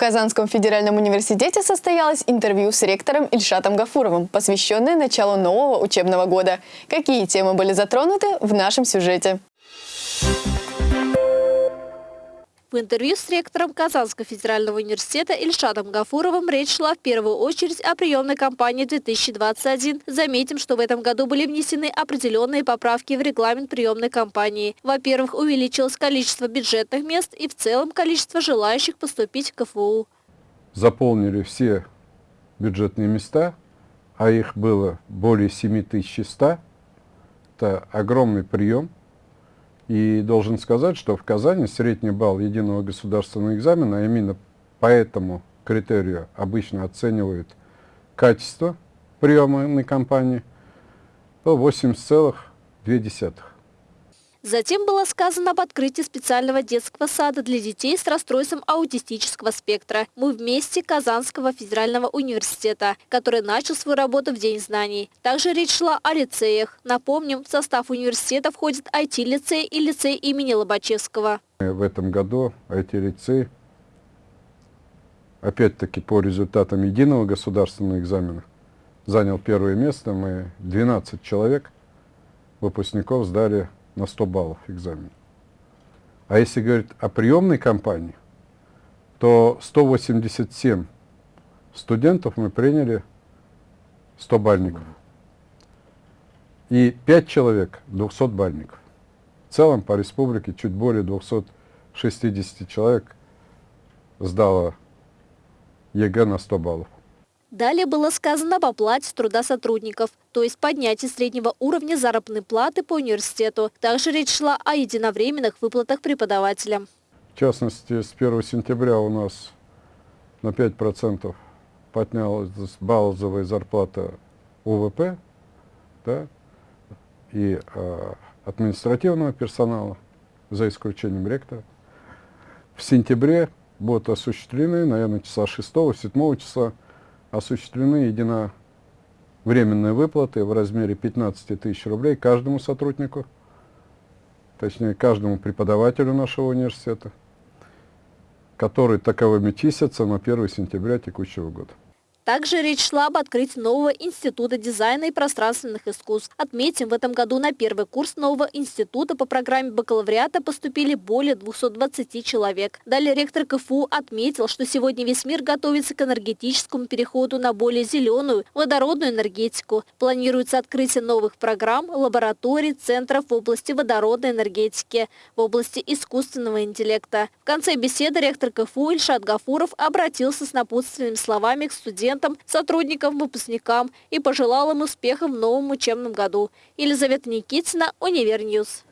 Казанском федеральном университете состоялось интервью с ректором Ильшатом Гафуровым, посвященное началу нового учебного года. Какие темы были затронуты в нашем сюжете? В интервью с ректором Казанского федерального университета Ильшатом Гафуровым речь шла в первую очередь о приемной кампании 2021. Заметим, что в этом году были внесены определенные поправки в регламент приемной кампании. Во-первых, увеличилось количество бюджетных мест и в целом количество желающих поступить в КФУ. Заполнили все бюджетные места, а их было более 7100. Это огромный прием. И должен сказать, что в Казани средний балл единого государственного экзамена, а именно по этому критерию обычно оценивают качество приемной кампании, то 80,2. Затем было сказано об открытии специального детского сада для детей с расстройством аутистического спектра «Мы вместе» Казанского федерального университета, который начал свою работу в День знаний. Также речь шла о лицеях. Напомним, в состав университета входит IT-лицей и лицей имени Лобачевского. В этом году IT-лицей, опять-таки по результатам единого государственного экзамена, занял первое место. Мы 12 человек, выпускников, сдали на 100 баллов экзамен. А если говорить о приемной кампании, то 187 студентов мы приняли 100 бальников. И 5 человек 200 бальников. В целом по республике чуть более 260 человек сдало ЕГЭ на 100 баллов. Далее было сказано об оплате труда сотрудников, то есть поднятии среднего уровня заработной платы по университету. Также речь шла о единовременных выплатах преподавателям. В частности, с 1 сентября у нас на 5% поднялась базовая зарплата УВП да, и э, административного персонала, за исключением ректора. В сентябре будут осуществлены, наверное, часа 6-7 числа, осуществлены единовременные выплаты в размере 15 тысяч рублей каждому сотруднику, точнее каждому преподавателю нашего университета, который таковыми числятся на 1 сентября текущего года. Также речь шла об открытии нового института дизайна и пространственных искусств. Отметим, в этом году на первый курс нового института по программе бакалавриата поступили более 220 человек. Далее ректор КФУ отметил, что сегодня весь мир готовится к энергетическому переходу на более зеленую, водородную энергетику. Планируется открытие новых программ, лабораторий, центров в области водородной энергетики, в области искусственного интеллекта. В конце беседы ректор КФУ Ильшат Гафуров обратился с напутственными словами к студентам студентам, сотрудникам, выпускникам и пожелал им успехов в новом учебном году. Елизавета Никитина, Univer News.